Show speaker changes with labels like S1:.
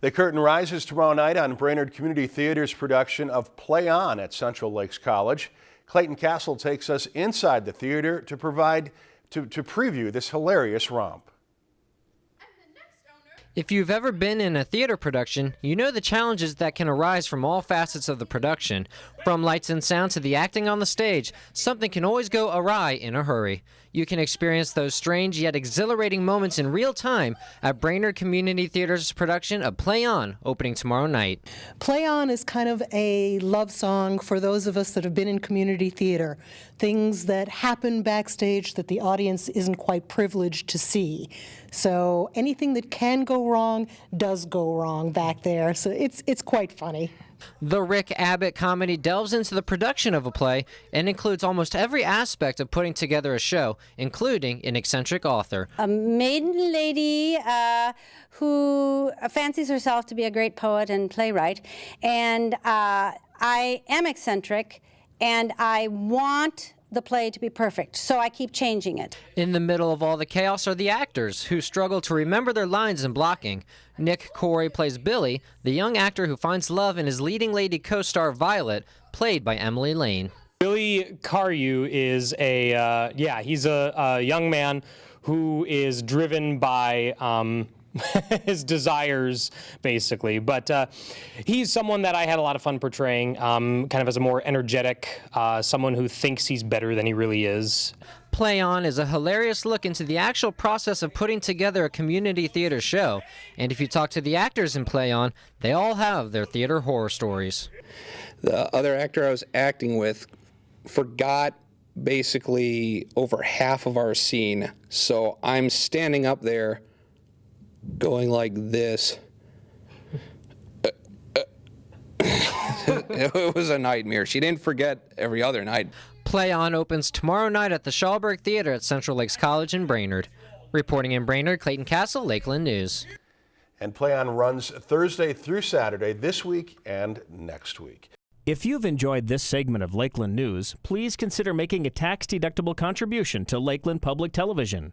S1: The curtain rises tomorrow night on Brainerd Community Theater's production of Play On at Central Lakes College. Clayton Castle takes us inside the theater to provide to, to preview this hilarious romp.
S2: If you've ever been in a theater production, you know the challenges that can arise from all facets of the production. From lights and sound to the acting on the stage, something can always go awry in a hurry. You can experience those strange yet exhilarating moments in real time at Brainerd Community Theater's production of Play On, opening tomorrow night.
S3: Play On is kind of a love song for those of us that have been in community theater. Things that happen backstage that the audience isn't quite privileged to see. So anything that can go wrong does go wrong back there. So it's it's quite funny.
S2: The Rick Abbott comedy delves into the production of a play and includes almost every aspect of putting together a show, including an eccentric author.
S4: A maiden lady uh, who fancies herself to be a great poet and playwright, and uh, I am eccentric, and I want the play to be perfect, so I keep changing it.
S2: In the middle of all the chaos are the actors, who struggle to remember their lines and blocking. Nick Corey plays Billy, the young actor who finds love in his leading lady co-star Violet, played by Emily Lane.
S5: Billy Carewe is a, uh, yeah, he's a, a, young man who is driven by um, his desires, basically. But uh, he's someone that I had a lot of fun portraying, um, kind of as a more energetic, uh, someone who thinks he's better than he really is.
S2: Play On is a hilarious look into the actual process of putting together a community theater show. And if you talk to the actors in Play On, they all have their theater horror stories.
S6: The other actor I was acting with forgot basically over half of our scene. So I'm standing up there going like this. it was a nightmare. She didn't forget every other night.
S2: Play On opens tomorrow night at the Chalberg Theater at Central Lakes College in Brainerd. Reporting in Brainerd, Clayton Castle, Lakeland News.
S1: And Play On runs Thursday through Saturday this week and next week.
S7: If you've enjoyed this segment of Lakeland News, please consider making a tax-deductible contribution to Lakeland Public Television.